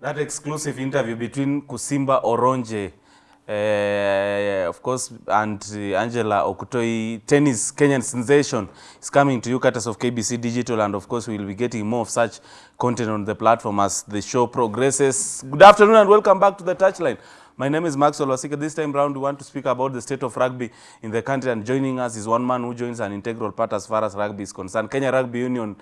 that exclusive interview between Kusimba Oronje, uh, of course, and uh, Angela Okutoyi, tennis Kenyan sensation, is coming to you courtesy of KBC Digital, and of course, we will be getting more of such content on the platform as the show progresses. Good afternoon and welcome back to the touchline. My name is Maxwell Wasika. This time round, we want to speak about the state of rugby in the country, and joining us is one man who joins an integral part as far as rugby is concerned. Kenya Rugby Union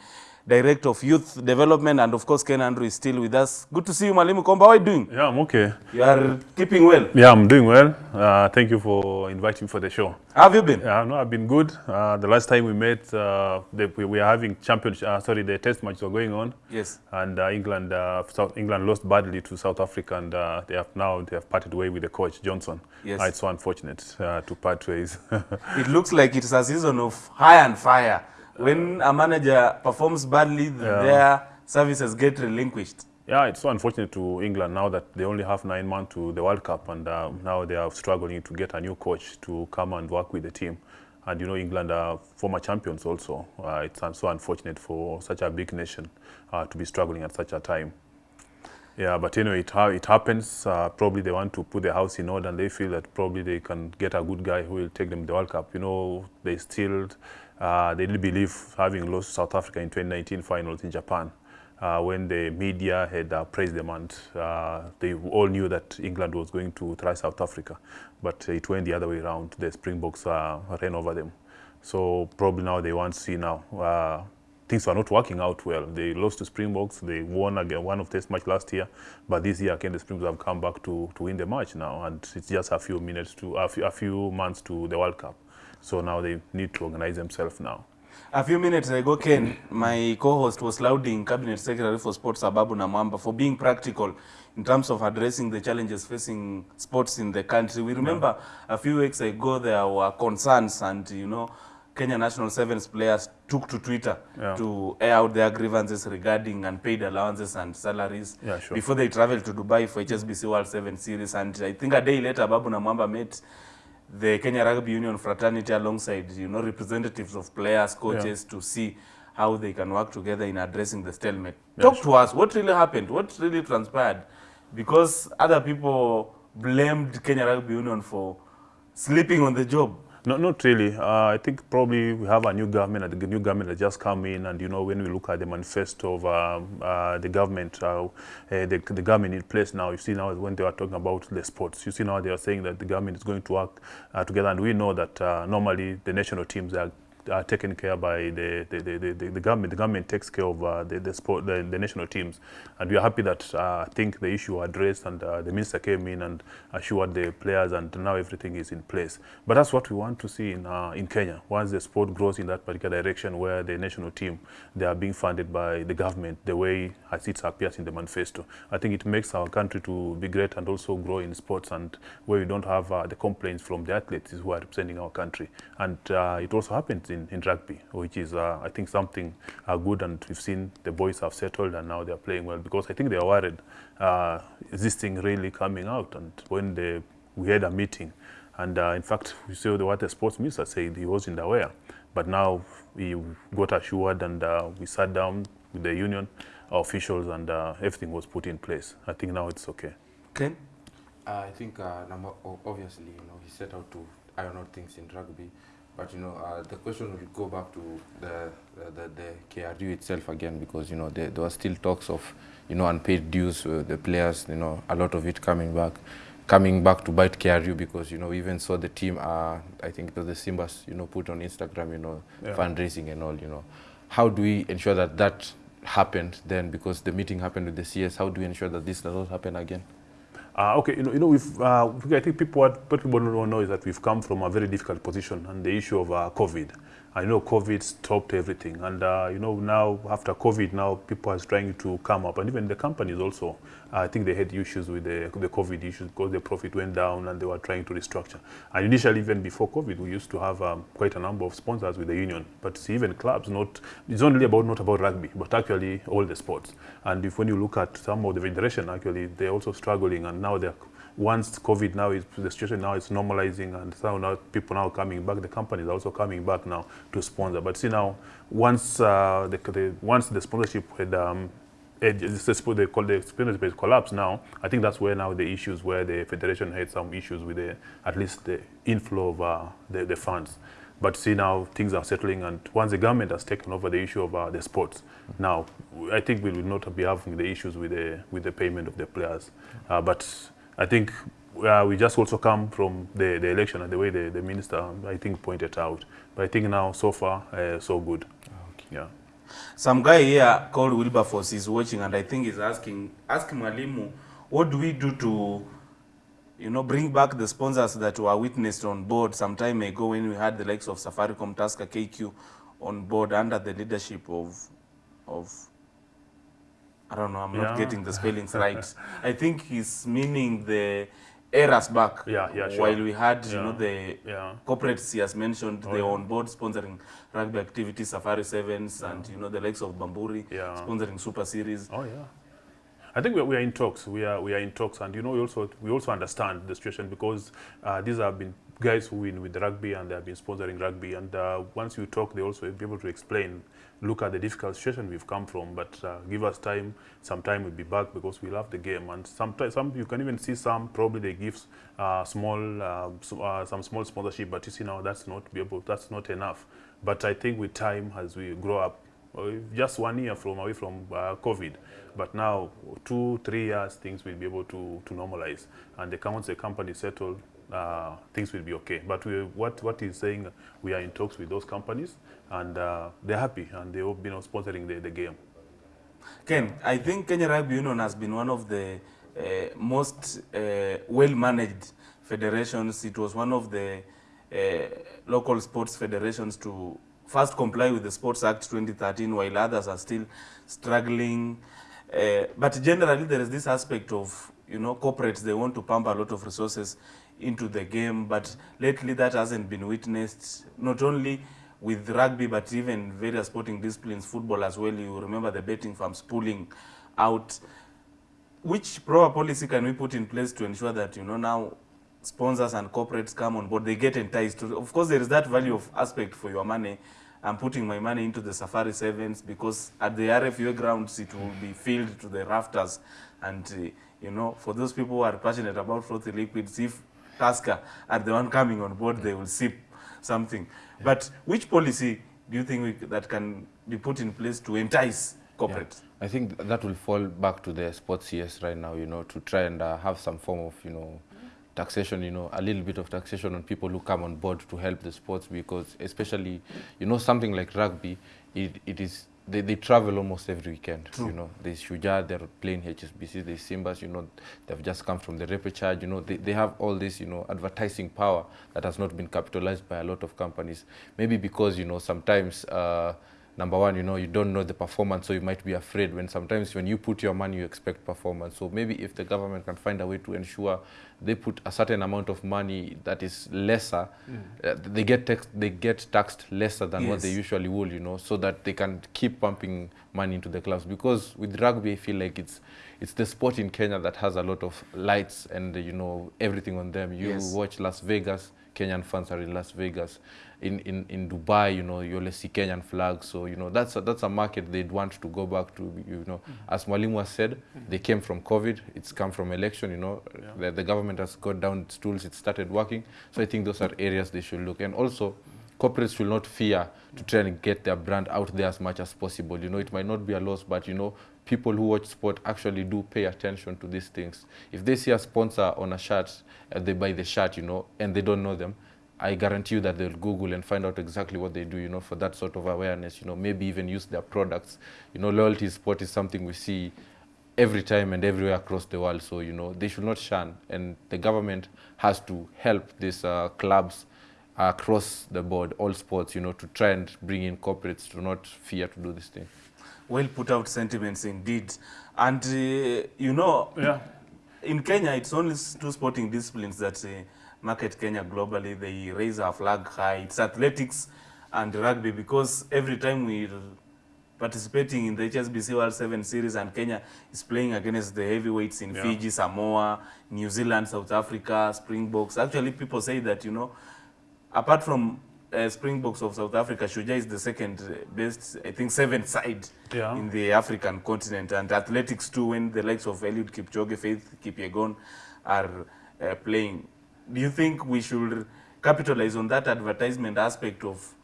Director of Youth Development, and of course, Ken Andrew is still with us. Good to see you, Mwalimu Komba. How are you doing? Yeah, I'm okay. You are keeping well. Yeah, I'm doing well. Uh, thank you for inviting me for the show. How have you been? Yeah, no, I've been good. Uh, the last time we met, uh, the, we were having championship. Uh, sorry, the test matches were going on, Yes. and uh, England, uh, South England lost badly to South Africa, and uh, they have now they have parted way with the coach Johnson. Yes. It's so unfortunate uh, to part ways. It looks like it's a season of high and fire. When a manager performs badly, their services get relinquished. Yeah, it's so unfortunate to England now that they only have nine months to the World Cup, and uh, now they are struggling to get a new coach to come and work with the team. And you know, England are former champions also. Uh, it's so unfortunate for such a big nation uh, to be struggling at such a time. Yeah, but anyway, it, ha- it happens. Uh, probably they want to put their house in order, and they feel that probably they can get a good guy who will take them to the World Cup. You know, they still uh, they didn't believe having lost South Africa in 2019 finals in Japan. Uh, when the media had uh, praised them and uh, they all knew that England was going to try South Africa, but it went the other way around. The Springboks uh, ran over them. So probably now they want to see now. Uh, things were not working out well. They lost to Springboks. They won again one of test match last year, but this year again the Springboks have come back to, to win the match now, and it's just a few minutes to a few, a few months to the World Cup. So now they need to organize themselves now. A few minutes ago, Ken, my co-host was lauding Cabinet Secretary for Sports Ababu Namwamba for being practical in terms of addressing the challenges facing sports in the country. We remember yeah. a few weeks ago there were concerns and, you know, Kenya National Sevens players took to Twitter Yeah. to air out their grievances regarding unpaid allowances and salaries Yeah, sure. before they traveled to Dubai for HSBC World Seven Series. And I think a day later, Babu Namwamba met the Kenya Rugby Union fraternity alongside, you know, representatives of players, coaches to see how they can work together in addressing the stalemate. Talk to us. What really happened? What really transpired? Because other people blamed Kenya Rugby Union for sleeping on the job. No, not really. Uh, I think probably we have a new government, the new government has just come in, and you know when we look at the manifesto of um, uh, the government, uh, uh, the, the government in place now, you see now when they are talking about the sports, you see now they are saying that the government is going to work uh, together, and we know that uh, normally the national teams are are taken care by the, the, the, the, the government. The government takes care of uh, the, the, sport, the, the national teams. And we are happy that uh, I think the issue addressed and uh, the minister came in and assured the players and now everything is in place. But that's what we want to see in, uh, in Kenya. Once the sport grows in that particular direction where the national team, they are being funded by the government the way as it appears in the manifesto. I think it makes our country to be great and also grow in sports and where we don't have uh, the complaints from the athletes who are representing our country. And uh, it also happens in, in rugby, which is, uh, I think, something uh, good. And we've seen the boys have settled and now they're playing well because I think they are worried. Uh, is this thing really coming out? And when they, we had a meeting, and uh, in fact, we saw the, what the sports minister said, he wasn't aware. But now we got assured and uh, we sat down with the union officials and uh, everything was put in place. I think now it's okay. Ken? Uh, I think uh, number obviously you know he set out to iron out things in rugby, but you know uh, the question will go back to the the, the, the KRU itself again because you know there, there were still talks of you know unpaid dues uh, the players you know a lot of it coming back coming back to bite KRU because you know we even saw the team uh, I think was the Simbas you know put on Instagram you know Yeah. fundraising and all you know. How do we ensure that that happened then? Because the meeting happened with the CS how do we ensure that this does not happen again Uh, okay, you know, you know, we've, uh, I think people what, people don't know is that we've come from a very difficult position and the issue of uh, COVID. I know COVID stopped everything, and uh, you know now after COVID, now people are trying to come up, and even the companies also. I think they had issues with the, the COVID issues because the profit went down, and they were trying to restructure. And initially, even before COVID, we used to have um, quite a number of sponsors with the union, but see, even clubs. Not it's only about not about rugby, but actually all the sports. And if when you look at some of the federation, actually they're also struggling, and now they're once COVID now is the situation now is normalizing and so now people now coming back, the companies are also coming back now to sponsor. But see now, once uh, the, the once the sponsorship had um, they call the spinach base collapse now. I think that's where now the issues where the federation had some issues with the at least the inflow of uh, the, the funds. But see now things are settling, and once the government has taken over the issue of uh, the sports, now I think we will not be having the issues with the with the payment of the players. Uh, but I think uh, we just also come from the, the election and the way the, the minister I think pointed out. But I think now so far uh, so good. Okay. Yeah. Some guy here called Wilberforce is watching and I think he's asking, ask Mwalimu, what do we do to, you know, bring back the sponsors that were witnessed on board some time ago when we had the likes of Safaricom, Tusker, KQ on board under the leadership of, of, I don't know, I'm not getting the spellings right. I think he's meaning the eras back. Yeah, yeah, sure. While we had, you know, the Yeah. corporates he has mentioned, Oh, they yeah. on board sponsoring rugby activities, Safari Sevens, and you know the likes of Bamburi, Yeah. sponsoring Super Series. Oh yeah. I think we are, we are in talks. We are we are in talks, and you know we also we also understand the situation because uh, these have been guys who win with rugby and they have been sponsoring rugby. And uh, once you talk, they also be able to explain. Look at the difficult situation we've come from, but uh, give us time. Sometime we'll be back because we love the game. And sometimes some you can even see some probably they give uh, small uh, so, uh, some small sponsorship, but you see now that's not be able that's not enough. But I think with time as we grow up, uh, just one year from away from uh, COVID, but now two, three years, things will be able to, to normalize. And the, once the company settled, uh, things will be okay. But we, what, what he's saying, we are in talks with those companies, and uh, they're happy, and they've been sponsoring the, the game. Ken, I think Kenya Rugby Union has been one of the uh, most uh, well-managed federations. It was one of the uh, local sports federations to first comply with the Sports Act 2013, while others are still struggling. Uh, but generally, there is this aspect of, you know, corporates, they want to pump a lot of resources into the game, but lately that hasn't been witnessed, not only with rugby, but even various sporting disciplines, football as well. You remember the betting firms pulling out. Which proper policy can we put in place to ensure that, you know, now sponsors and corporates come on board, they get enticed to, of course, there is that value of aspect for your money. I'm putting my money into the Safari Sevens because at the RFUEA grounds, it will be filled to the rafters. And, uh, you know, for those people who are passionate about frothy liquids, if Tusker are the one coming on board, they will sip something. But which policy do you think we, that can be put in place to entice corporates? I think that will fall back to the sports CS right now, you know, to try and uh, have some form of, you know, taxation, you know, a little bit of taxation on people who come on board to help the sports because especially, you know, something like rugby, it, it is, they, they travel almost every weekend, you know. There's Shujaa, they're playing HSBC, there's Simbas, you know, they've just come from the repechage, you know, they, they have all this, you know, advertising power that has not been capitalized by a lot of companies. Maybe because, you know, sometimes, uh, number one, you know, you don't know the performance, so you might be afraid when sometimes when you put your money, you expect performance. So maybe if the government can find a way to ensure they put a certain amount of money that is lesser, uh, they get taxed, they get taxed lesser than what they usually would, you know, so that they can keep pumping money into the clubs. Because with rugby, I feel like it's it's the sport in Kenya that has a lot of lights and uh, you know everything on them. You Yes. watch Las Vegas, Kenyan fans are in Las Vegas. In, in, in Dubai, you know, you only see Kenyan flags. So, you know, that's a, that's a market they'd want to go back to, you know. As Mwalimu has said, they came from COVID, it's come from election, you know. The, the government has got down its tools, it started working. So I think those are areas they should look. And also, corporates should not fear to try and get their brand out there as much as possible. You know, it might not be a loss, but, you know, people who watch sport actually do pay attention to these things. If they see a sponsor on a shirt, uh, they buy the shirt, you know, and they don't know them, I guarantee you that they'll Google and find out exactly what they do, you know, for that sort of awareness, you know, maybe even use their products. You know, loyalty sport is something we see every time and everywhere across the world. So, you know, they should not shun. And the government has to help these uh, clubs across the board, all sports, you know, to try and bring in corporates to not fear to do this thing. Well put out sentiments indeed. And, uh, you know, Yeah. in Kenya, it's only two sporting disciplines that uh, market Kenya globally. They raise our flag high. It's athletics and rugby because every time we're participating in the HSBC World 7 Series and Kenya is playing against the heavyweights in Yeah. Fiji, Samoa, New Zealand, South Africa, Springboks. Actually, people say that, you know, apart from uh, Springboks of South Africa, Shujaa is the second uh, best, I think, seventh side Yeah. in the African continent. And athletics too, when the likes of Eliud Kipchoge, Faith Kipyegon are uh, playing. Do you think we should capitalize on that advertisement aspect of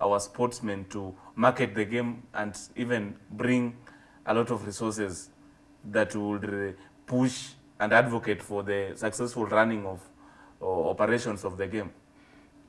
our sportsmen to market the game and even bring a lot of resources that would uh, push and advocate for the successful running of uh, operations of the game?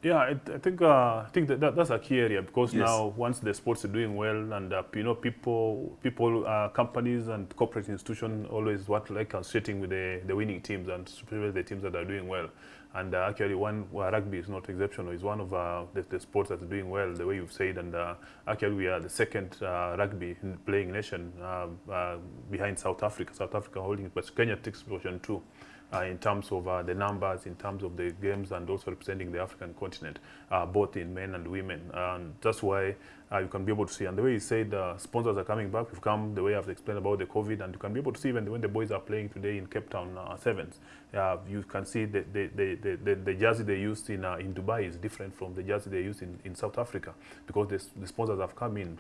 Yeah, I, I think uh, I think that, that that's a key area because Yes. now once the sports are doing well and uh, you know people people uh, companies and corporate institutions always want like associating with the, the winning teams and especially the teams that are doing well. And uh, actually, one well, rugby is not exceptional. It's one of uh, the, the sports that's doing well, the way you've said. And uh, actually, we are the second uh, rugby playing nation uh, uh, behind South Africa. South Africa holding it, but Kenya takes position two. uh, in terms of uh, the numbers, in terms of the games, and also representing the African continent, uh, both in men and women. And that's why you can be able to see. And the way you said, uh, sponsors are coming back. We've come the way I've explained about the COVID, and you can be able to see even when the boys are playing today in Cape Town uh, Sevens, uh, you can see the, the, the, the, the, jersey they used in, uh, in Dubai is different from the jersey they used in, in South Africa because the, the sponsors have come in.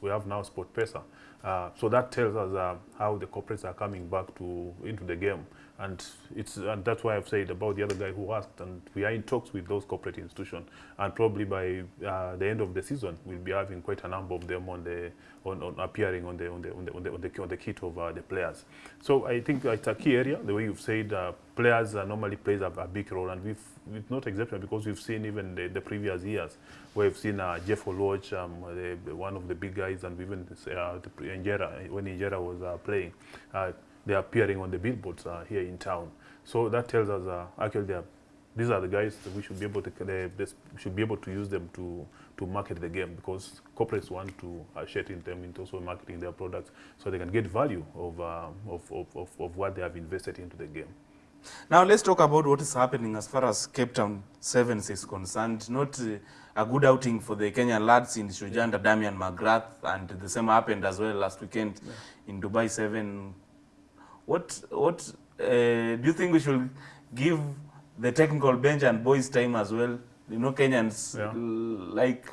We have now SportPesa. Uh, so that tells us uh, how the corporates are coming back to into the game. And it's and that's why I've said about the other guy who asked, and we are in talks with those corporate institutions, and probably by uh, the end of the season, we'll be having quite a number of them on the on, on appearing on the on the on the on the, on the, on the kit of uh, the players. So I think it's a key area. The way you've said, uh, players uh, normally plays a, a big role, and we've we've not exceptional because we've seen even the, the previous years where we've seen uh, Jeff Oluoch, um, the, one of the big guys, and even uh, Injera when Injera was uh, playing. Uh, they're appearing on the billboards uh, here in town. So that tells us actually they are, these are the guys that we should be able to they, they should be able to use them to to market the game because corporates want to associate in them into also marketing their products so they can get value of, uh, of, of, of, of what they have invested into the game. Now let's talk about what is happening as far as Cape Town Sevens is concerned. Not uh, a good outing for the Kenyan lads in Shujaa under Damian McGrath, and the same happened as well last weekend in Dubai Seven. What what uh, do you think we should give the technical bench and boys time as well? You know, Kenyans Yeah. like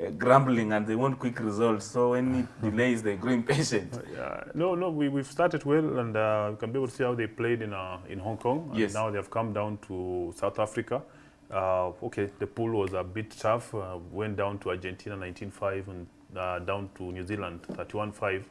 uh, grumbling and they want quick results. So any delays, they grow impatient. Yeah, no, no, we, we've started well, and uh, we can be able to see how they played in uh, in Hong Kong. And Yes. now they have come down to South Africa. Uh, okay, the pool was a bit tough. Uh, went down to Argentina 19-5 and uh, down to New Zealand 31-5.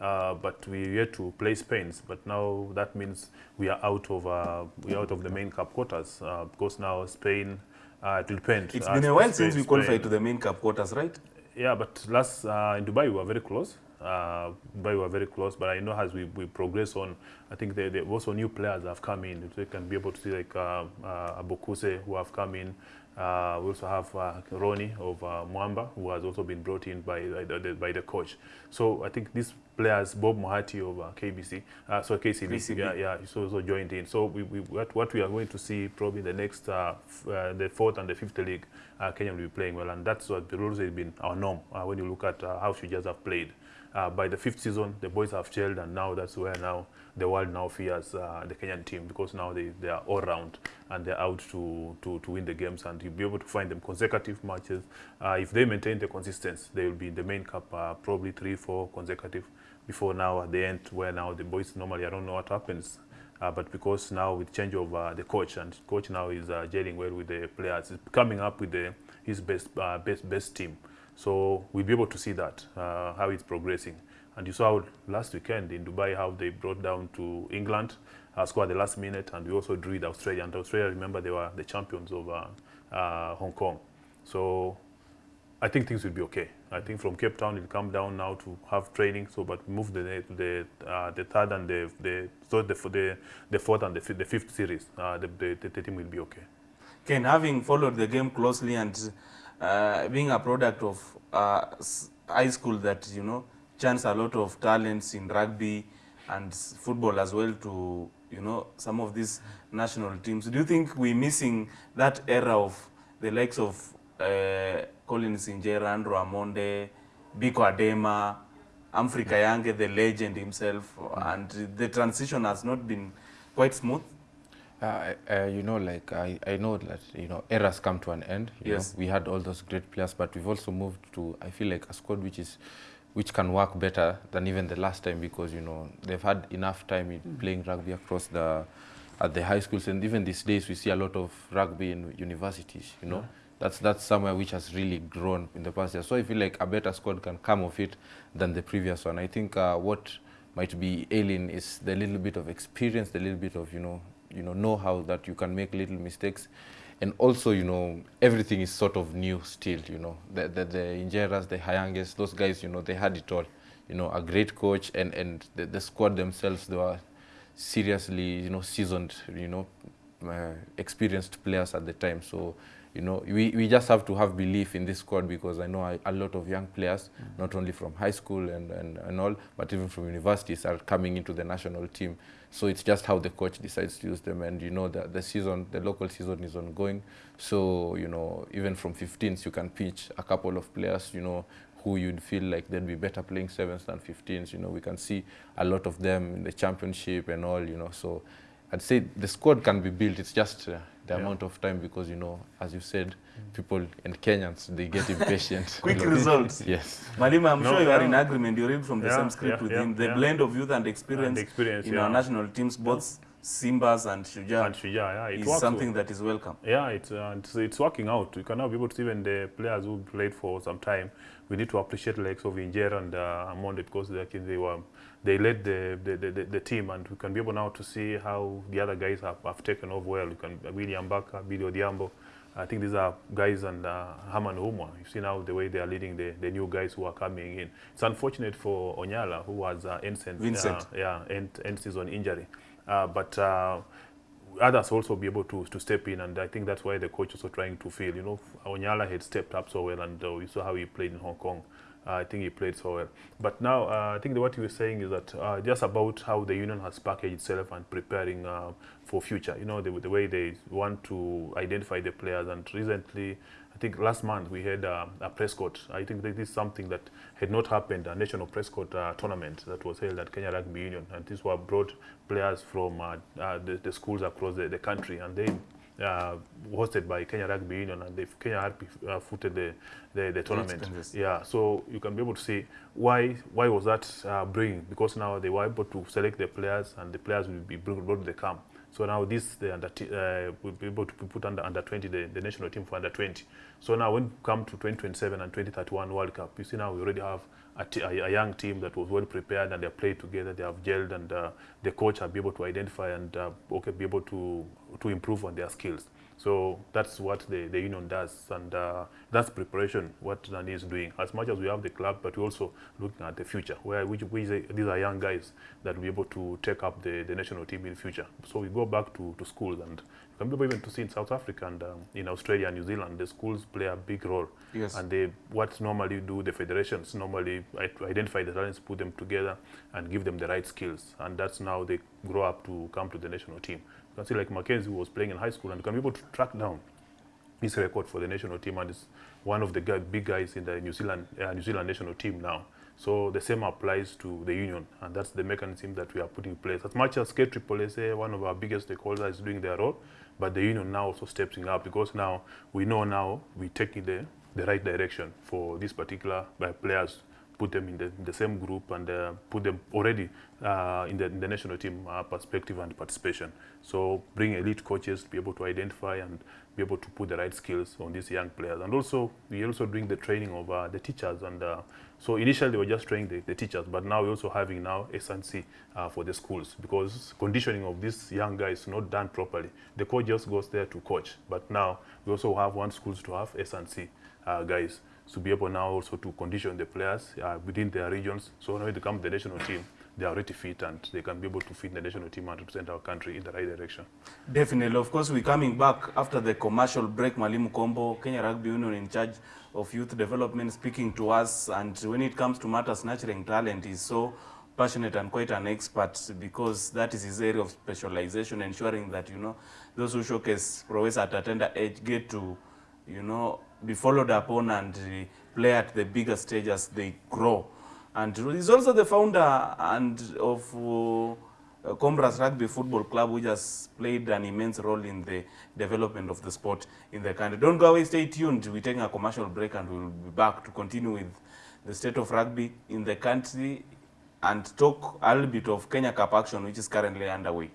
Uh, but we yet to play Spain. But now that means we are out of uh, we are out of the main cup quarters uh, because now Spain. Uh, it will depend. It's Uh, been a while Spain- since we qualified Spain- to the main cup quarters, right? yeah, but last uh, in Dubai we were very close. Uh, Dubai we were very close, but I know as we, we progress on, I think there, there also new players have come in. They can be able to see like uh, uh, Abokuse who have come in. Uh, we also have uh, Ronnie of uh, Mwamba who has also been brought in by by the, by the coach. So I think these players, Bob Muhati of uh, KBC, uh, so KCB, KCB. yeah, yeah, he's also joined in. So we, we what, what we are going to see probably the next uh, uh, the fourth and the fifth league, uh, Kenya will be playing well, and that's what always has been our norm uh, when you look at uh, how Shujaas have played. Uh, by the fifth season, the boys have gelled, and now that's where now the world now fears uh, the Kenyan team because now they, they are all round and they're out to, to, to win the games, and you'll be able to find them consecutive matches. Uh, if they maintain the consistency, they will be in the main cup uh, probably three, four consecutive. Before now, at the end, where now the boys normally I don't know what happens. Uh, but because now with change of uh, the coach and coach now is uh, gelling well with the players, is coming up with the, his best uh, best best team. So we'll be able to see that uh, how it's progressing. And you saw last weekend in Dubai how they brought down to England, uh, scored the last minute, and we also drew with Australia. And Australia, remember, they were the champions of uh, uh, Hong Kong. So I think things will be okay. I think from Cape Town it'll come down now to have training. So, but move the the uh, the third and the the so the the, the fourth and the, the fifth series. Uh, the, the, the team will be okay. Ken, having followed the game closely and uh, being a product of uh, high school that, you know, chance a lot of talents in rugby and football as well to, you know, some of these national teams. Do you think we're missing that era of the likes of uh, Collins Injera, Andrew Amonde, Biko Adema, Humphrey Kayange, the legend himself, and the transition has not been quite smooth? Uh, uh, you know, like I, I know that you know eras come to an end. You Yes. know, we had all those great players, but we've also moved to I feel like a squad which is which can work better than even the last time because you know they've had enough time in playing rugby across the at the high schools and even these days we see a lot of rugby in universities. You know, that's that's somewhere which has really grown in the past year. So I feel like a better squad can come of it than the previous one. I think uh, what might be ailing is the little bit of experience, the little bit of you know you know know-how that you can make little mistakes and also you know everything is sort of new still you know. The the, the Injeras, the Kayanges, those guys you know they had it all. You know a great coach and and the, the squad themselves they were seriously you know seasoned you know uh, experienced players at the time. So you know we, we just have to have belief in this squad because I know a, a lot of young players not only from high school and, and, and all but even from universities are coming into the national team. So it's just how the coach decides to use them. And you know that the season the local season is ongoing. So you know even from 15s you can pitch a couple of players you know who you'd feel like they'd be better playing sevens than 15s you know we can see a lot of them in the championship and all you know. So I'd say the squad can be built. It's just uh, the Yeah. amount of time because you know as you said people and Kenyans they get impatient Quick results. yes Malima, I'm No, sure you are no. in agreement. You read from the Yeah, same script yeah, with yeah, him. The yeah. blend of youth and experience, And experience, in yeah. our national teams, both Simbas and Shujaa, And Shuja, yeah, it is works something well. that is welcome. Yeah, it's, uh, it's it's working out. You can now be able to see even the players who played for some time. We need to appreciate likes of Injera and uh, Amonde because they, actually they were they led the the, the, the team, and we can be able now to see how the other guys have, have taken off well. You can William Baka, Billy Odiambo. I think these are guys and uh, Haman Umwa. You see now the way they are leading the, the new guys who are coming in. It's unfortunate for Onyala, who was uh, end, Vincent. Uh, yeah, end, end season injury. Uh, but uh, others also be able to, to step in, and I think that's why the coach also trying to feel. You know, Onyala had stepped up so well, and uh, we saw how he played in Hong Kong. I think he played so well. But now, uh, I think what you were saying is that uh, just about how the union has packaged itself and preparing uh, for future. You know, the, the way they want to identify the players. And recently, I think last month we had uh, a Prescott. I think this is something that had not happened, a national Prescott uh, tournament that was held at Kenya Rugby Union. And these were brought players from uh, the, the schools across the, the country. And they uh, hosted by Kenya Rugby Union, and the Kenya Rugby uh, footed the, the, the tournament. Yeah, so you can be able to see why why was that uh, bringing? Because now they were able to select the players, and the players will be brought to the camp. So now this the under t- uh, will be able to be put under under 20 the, the national team for under 20. So now when we come to 2027 and 2031 World Cup, you see now we already have a, young team that was well prepared and they played together, they have gelled, and uh, the coach have be able to identify and uh, okay be able to to improve on their skills. So that's what the, the union does, and uh, that's preparation, what Nani is doing. As much as we have the club, but we're also looking at the future, where which, which these are young guys that will be able to take up the, the national team in the future. So we go back to, to schools, and can be even to see in South Africa and um, in Australia and New Zealand, the schools play a big role. Yes. And they, what normally do the federations, normally identify the talents, put them together, and give them the right skills. And that's now they grow up to come to the national team. You can see like McKenzie was playing in high school and you can be able to track down his record for the national team and is one of the guy, big guys in the New Zealand uh, New Zealand national team now. So the same applies to the union, and that's the mechanism that we are putting in place. As much as K Triple SA, one of our biggest stakeholders, is doing their role, but the union now also stepping up because now we know now we're taking the, the right direction for these particular uh, players put them in the, in the same group and uh, put them already uh, in, the, in the national team uh, perspective and participation. So bring elite coaches to be able to identify and be able to put the right skills on these young players. And also, we're also doing the training of uh, the teachers. And uh, so initially, we were just training the, the teachers, but now we're also having now S&C uh, for the schools because conditioning of these young guys is not done properly. The coach just goes there to coach, but now we also have one schools to have S&C guys to be able now also to condition the players uh, within their regions. So when they come to the national team, they are already fit and they can be able to fit the national team and represent our country in the right direction. Definitely. Of course, we're coming back after the commercial break. Mwalimu Kombo, Kenya Rugby Union in charge of youth development, speaking to us. And when it comes to matters nurturing talent, he's so passionate and quite an expert because that is his area of specialization, ensuring that, you know, those who showcase prowess at a tender age get to, you know, be followed upon and play at the bigger stage as they grow. And he's also the founder and of uh, Combras Rugby Football Club, which has played an immense role in the development of the sport in the country. Don't go away, stay tuned. We're taking a commercial break and we'll be back to continue with the state of rugby in the country and talk a little bit of Kenya Cup action, which is currently underway.